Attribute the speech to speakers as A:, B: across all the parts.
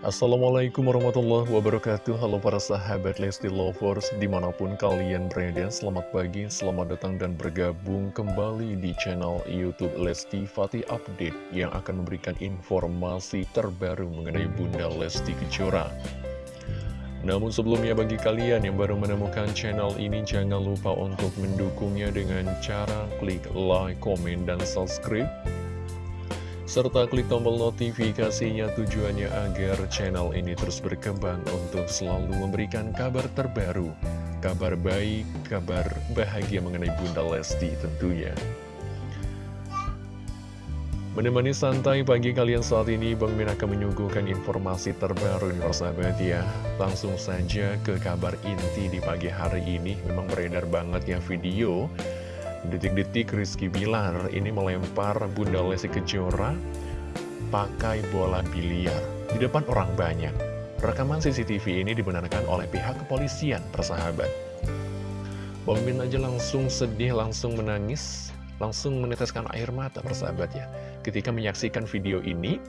A: Assalamualaikum warahmatullahi wabarakatuh. Halo para sahabat Lesti Lovers Di mana pun kalian berada Selamat pagi, selamat datang dan bergabung kembali di channel Youtube Lesti Fatih Update Yang akan memberikan informasi terbaru mengenai Bunda Lesti Kejora. Namun sebelumnya bagi kalian yang baru menemukan channel ini jangan lupa untuk mendukungnya dengan cara klik like, komen, dan subscribe serta klik tombol notifikasinya tujuannya agar channel ini terus berkembang untuk selalu memberikan kabar terbaru, kabar baik, kabar bahagia mengenai Bunda Lesti tentunya. Menemani santai pagi kalian saat ini, Bang Min akan menyuguhkan informasi terbaru nih persahabat ya. Langsung saja ke kabar inti di pagi hari ini, memang beredar banget ya video Detik-detik Rizky Bilar ini melempar Bunda Lesti Kejora pakai bola biliar di depan orang banyak. Rekaman CCTV ini dibenarkan oleh pihak kepolisian, persahabat. Bang aja langsung sedih, langsung menangis, langsung meneteskan air mata, persahabat ya. Ketika menyaksikan video ini,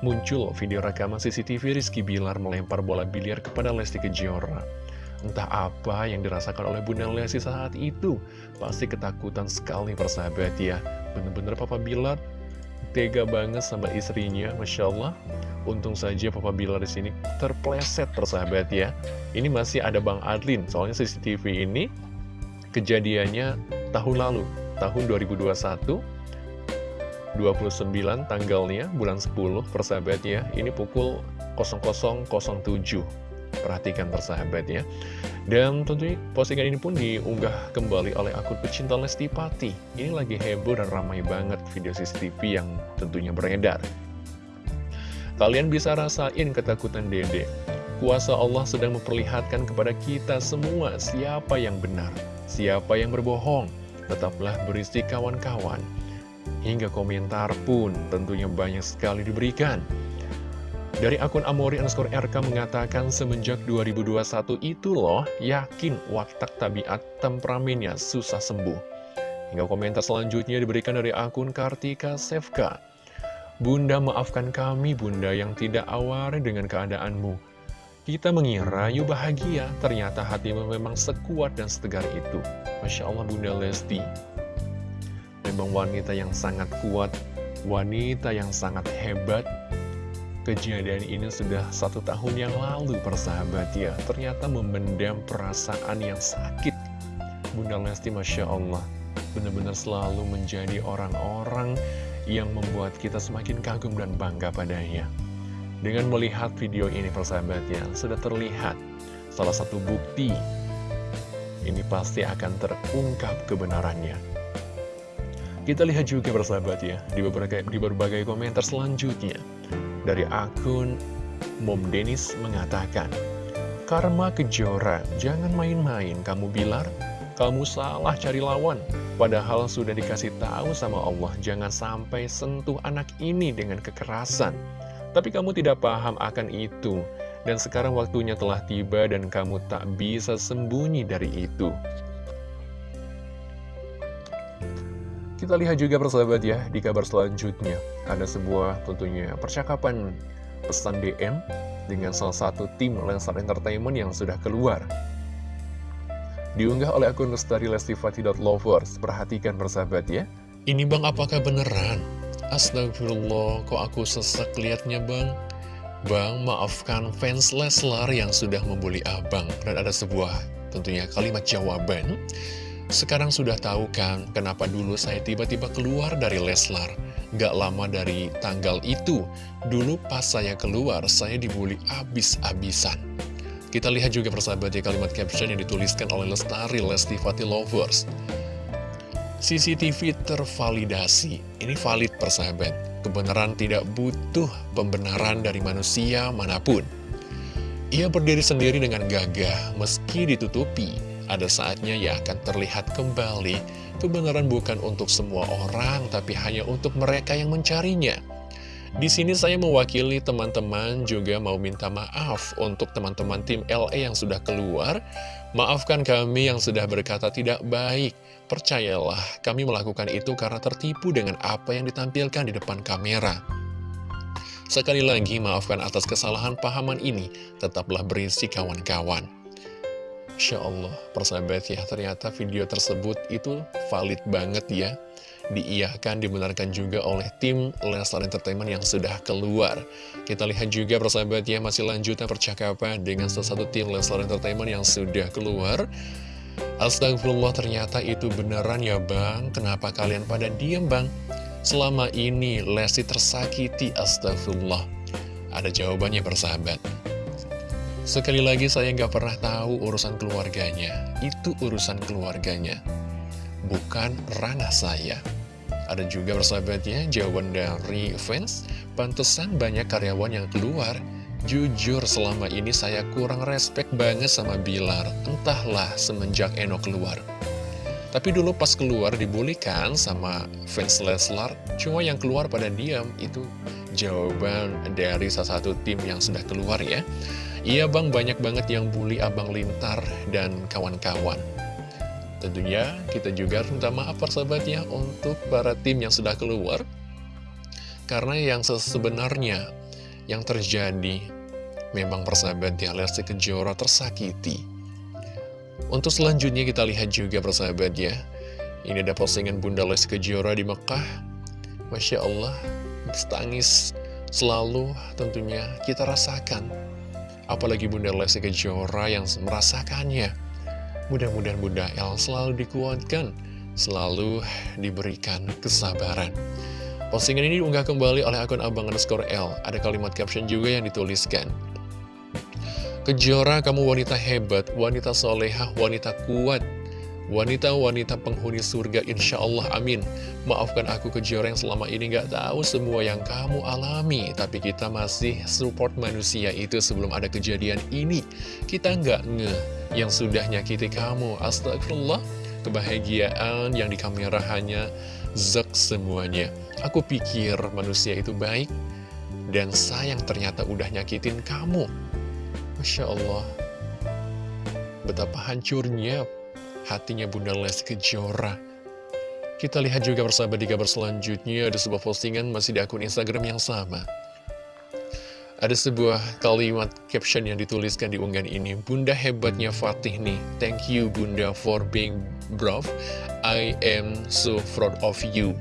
A: muncul video rekaman CCTV Rizky Bilar melempar bola biliar kepada Lesti Kejora. Entah apa yang dirasakan oleh Bunda Lesti saat itu. Pasti ketakutan sekali persahabat ya. Bener-bener Papa Bilar tega banget sama istrinya Masya Allah. Untung saja Papa Bilar di sini terpleset persahabat ya. Ini masih ada Bang Adlin. Soalnya CCTV ini kejadiannya tahun lalu Tahun 2021 29 tanggalnya bulan 10 persahabat ya. Ini pukul 0007 Perhatikan persahabat ya. Dan tentunya postingan ini pun diunggah kembali oleh akun pecinta Lesti Pati Ini lagi heboh dan ramai banget video CCTV yang tentunya beredar. Kalian bisa rasain ketakutan dede. Kuasa Allah sedang memperlihatkan kepada kita semua siapa yang benar Siapa yang berbohong. Tetaplah berisi kawan-kawan. Hingga komentar pun tentunya banyak sekali diberikan dari akun Amori underscore RK mengatakan semenjak 2021 itu loh yakin watak tabiat temperamennya susah sembuh. Hingga komentar selanjutnya diberikan dari akun Kartika Sevka. Bunda maafkan kami bunda yang tidak aware dengan keadaanmu. Kita mengira yuk bahagia, ternyata hatimu memang sekuat dan setegar itu. Masya Allah Bunda Lesti. Memang wanita yang sangat kuat, wanita yang sangat hebat, Kejadian ini sudah satu tahun yang lalu persahabat. Ya Ternyata memendam perasaan yang sakit. Bunda Lesti Masya Allah Benar-benar selalu menjadi orang-orang yang membuat kita semakin kagum dan bangga padanya. Dengan melihat video ini persahabat ya Sudah terlihat salah satu bukti Ini pasti akan terungkap kebenarannya. Kita lihat juga persahabat ya di berbagai, di berbagai komentar selanjutnya dari akun Mom Dennis mengatakan, Karma kejora, jangan main-main kamu bilar, kamu salah cari lawan. Padahal sudah dikasih tahu sama Allah, jangan sampai sentuh anak ini dengan kekerasan. Tapi kamu tidak paham akan itu, dan sekarang waktunya telah tiba dan kamu tak bisa sembunyi dari itu. Kita lihat juga persahabat ya, di kabar selanjutnya. Ada sebuah tentunya percakapan pesan DM dengan salah satu tim Lensar Entertainment yang sudah keluar. Diunggah oleh akun Lestari Lovers. Perhatikan persahabat ya. Ini bang apakah beneran? Astagfirullah, kok aku sesak liatnya bang? Bang, maafkan fans Leslar yang sudah membuli abang. Dan ada sebuah tentunya kalimat jawaban. Sekarang sudah tahu kan kenapa dulu saya tiba-tiba keluar dari Leslar. Gak lama dari tanggal itu, dulu pas saya keluar, saya dibully abis-abisan. Kita lihat juga persahabat ya kalimat caption yang dituliskan oleh Lestari Lesti Fati Lovers. CCTV tervalidasi. Ini valid persahabat. Kebenaran tidak butuh pembenaran dari manusia mana pun. Ia berdiri sendiri dengan gagah meski ditutupi ada saatnya ya akan terlihat kembali kebenaran bukan untuk semua orang, tapi hanya untuk mereka yang mencarinya. Di sini saya mewakili teman-teman juga mau minta maaf untuk teman-teman tim LE yang sudah keluar. Maafkan kami yang sudah berkata tidak baik. Percayalah, kami melakukan itu karena tertipu dengan apa yang ditampilkan di depan kamera. Sekali lagi maafkan atas kesalahan pahaman ini, tetaplah berisi kawan-kawan. Insya Allah, persahabat ya, ternyata video tersebut itu valid banget ya. Diiyahkan, dibenarkan juga oleh tim Leslar Entertainment yang sudah keluar. Kita lihat juga persahabat ya, masih lanjutan percakapan dengan salah satu tim Leslar Entertainment yang sudah keluar. Astagfirullah ternyata itu beneran ya bang, kenapa kalian pada diem bang? Selama ini Lesti tersakiti astagfirullah Ada jawabannya persahabat Sekali lagi saya nggak pernah tahu urusan keluarganya. Itu urusan keluarganya Bukan ranah saya. Ada juga persahabatnya jawaban dari fans Pantesan banyak karyawan yang keluar. Jujur selama ini saya kurang respect banget sama Bilar. Entahlah semenjak Eno keluar. Tapi dulu pas keluar dibulikan sama fans Leslar, cuma yang keluar pada diam. Itu jawaban dari salah satu tim yang sudah keluar ya. Iya bang, banyak banget yang bully Abang Lintar dan kawan-kawan. Tentunya kita juga minta maaf persahabatnya untuk para tim yang sudah keluar. Karena yang sebenarnya yang terjadi memang persahabatnya Lesti Kejora tersakiti untuk selanjutnya kita lihat juga persahabat ya Ini ada postingan Bunda Lesti Kejora di Mekah Masya Allah Tangis selalu tentunya kita rasakan Apalagi Bunda Lesti Kejora yang merasakannya. Mudah-mudahan Bunda El selalu dikuatkan Selalu diberikan kesabaran. Postingan ini diunggah kembali oleh akun Abang underscore L. Ada kalimat caption juga yang dituliskan. Kejora kamu wanita hebat, wanita soleha, wanita kuat Wanita-wanita penghuni surga insya Allah amin. Maafkan aku Kejora yang selama ini gak tahu semua yang kamu alami Tapi kita masih support manusia itu sebelum ada kejadian ini. Kita gak nge yang sudah nyakiti kamu. Astagfirullah Kebahagiaan yang di kamera hanya zek semuanya. Aku pikir manusia itu baik Dan sayang ternyata udah nyakitin kamu. Masya Allah Betapa hancurnya hatinya Bunda Lesti Kejora. Kita lihat juga bersama di kabar selanjutnya Ada sebuah postingan masih di akun Instagram yang sama. Ada sebuah kalimat caption yang dituliskan di unggahan ini Bunda hebatnya Fatih nih. Thank you Bunda for being brave. I am so proud of you.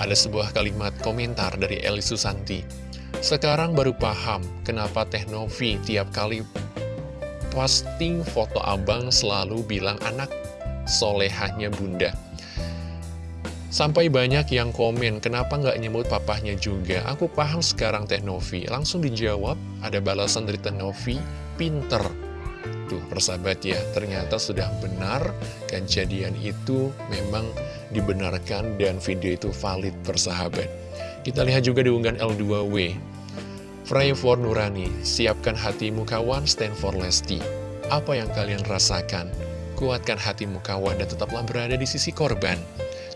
A: Ada sebuah kalimat komentar dari Eli Susanti. Sekarang baru paham kenapa Teknovi tiap kali posting foto abang selalu bilang anak solehahnya bunda. Sampai banyak yang komen, kenapa nggak nyebut papahnya juga? Aku paham sekarang Teknovi. Langsung dijawab, ada balasan dari Teknovi, pinter. Tuh, persahabat ya, ternyata sudah benar kejadian itu memang dibenarkan dan video itu valid persahabat. Kita lihat juga di unggahan L2W. Pray for Nurani, siapkan hatimu kawan, stand for Lesti. Apa yang kalian rasakan? Kuatkan hatimu kawan dan tetaplah berada di sisi korban.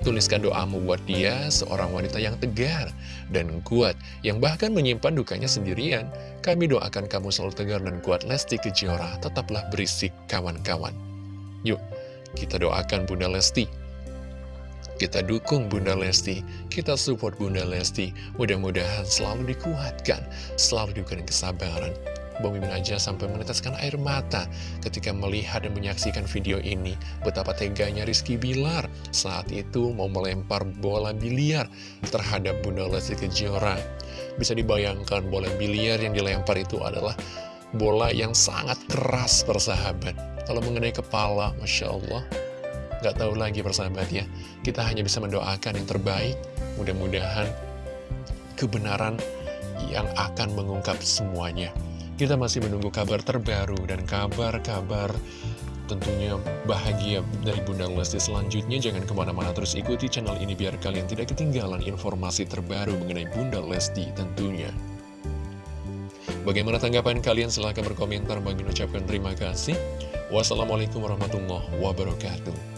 A: Tuliskan doamu buat dia, seorang wanita yang tegar dan kuat, yang bahkan menyimpan dukanya sendirian. Kami doakan kamu selalu tegar dan kuat Lesti Kejora, tetaplah berisik kawan-kawan. Yuk, kita doakan Bunda Lesti kita dukung Bunda Lesti, kita support Bunda Lesti. Mudah-mudahan selalu dikuatkan, selalu diberikan kesabaran. Mimin aja sampai meneteskan air mata ketika melihat dan menyaksikan video ini. Betapa teganya Rizky Bilar saat itu mau melempar bola biliar terhadap Bunda Lesti Kejora. Bisa dibayangkan bola biliar yang dilempar itu adalah bola yang sangat keras persahabat. Kalau mengenai kepala, Masya Allah, Gak tahu lagi persahabat ya Kita hanya bisa mendoakan yang terbaik. Mudah-mudahan kebenaran yang akan mengungkap semuanya. Kita masih menunggu kabar terbaru dan kabar-kabar tentunya bahagia dari Bunda Lesti selanjutnya. Jangan ke mana-mana terus ikuti channel ini biar kalian tidak ketinggalan informasi terbaru mengenai Bunda Lesti tentunya. Bagaimana tanggapan kalian? Silahkan berkomentar. Bagi ucapkan terima kasih. Wassalamualaikum warahmatullahi wabarakatuh